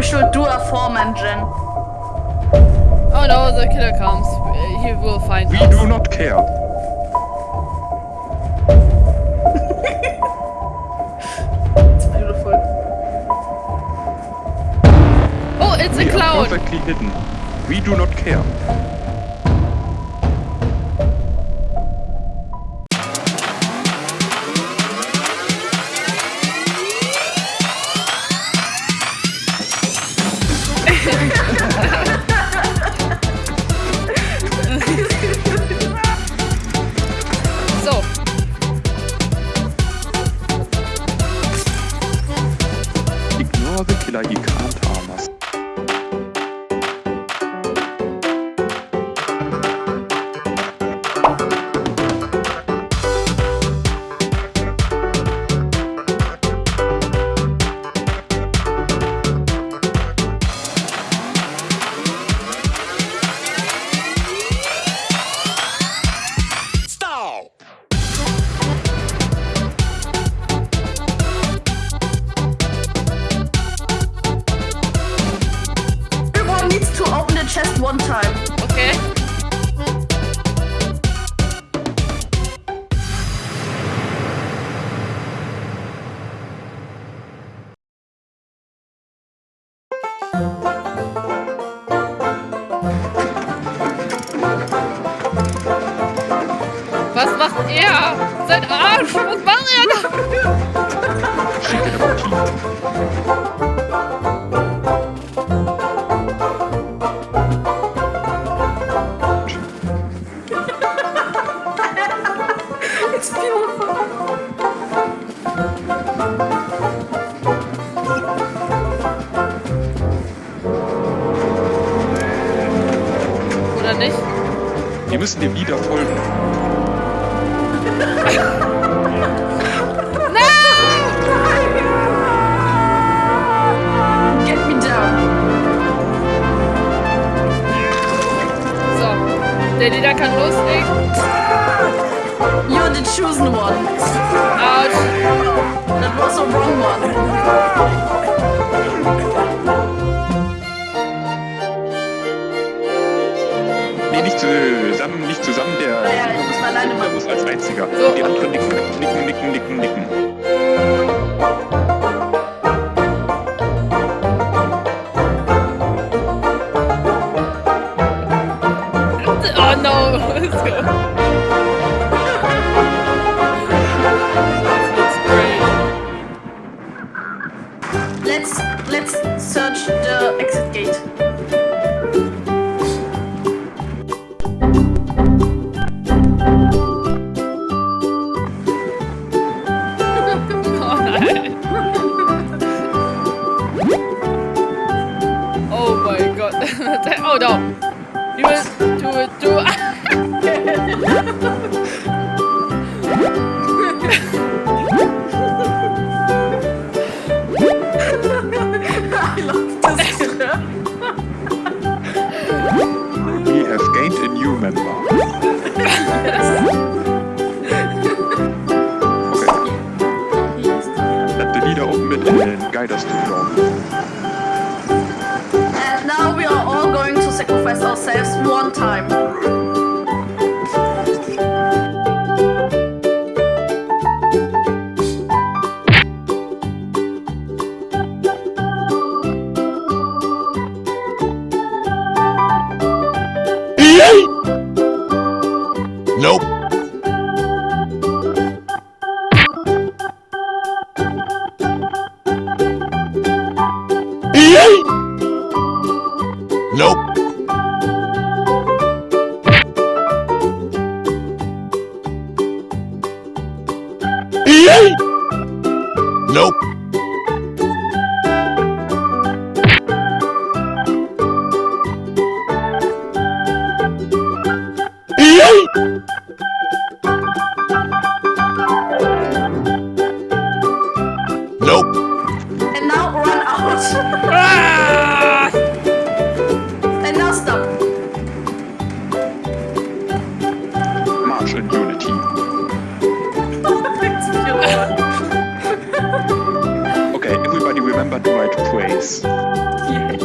we should do a four-man gen. Oh no, the killer comes. He will find We us. do not care. It's beautiful. Oh, it's a We are clown. perfectly hidden. We do not care. Tage vielleicht gekannt haben. Chest one time. okay. Was macht er? Sein Arsch! Was macht er da? Oder nicht? Wir müssen dem Lieder folgen. Get me down. So. Der Lieder kann loslegen. You're the chosen one. Autsch. That was a wrong one. Nee, nicht zusammen, nicht zusammen. Der Ja, ja, ich muss alleine machen. muss als einziger. So. Die anderen nicken, nicken, nicken, nicken, nicken. Oh no. Let's go. Let's let's search the exit gate. Oh no. You will do it, do it. I love this. We have gained a new member. Okay, let the leader open it and guide us to the door. Ourselves one time. Nope. Nope. Nope. remember to write praise.